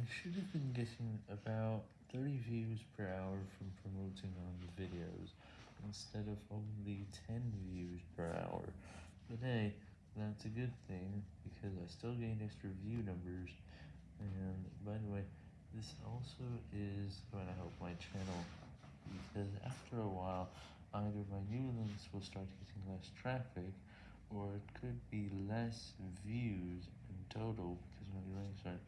I should have been getting about 30 views per hour from promoting on the videos, instead of only 10 views per hour, but hey, that's a good thing, because I still gain extra view numbers, and by the way, this also is going to help my channel, because after a while, either my new links will start getting less traffic, or it could be less views in total, because my links aren't.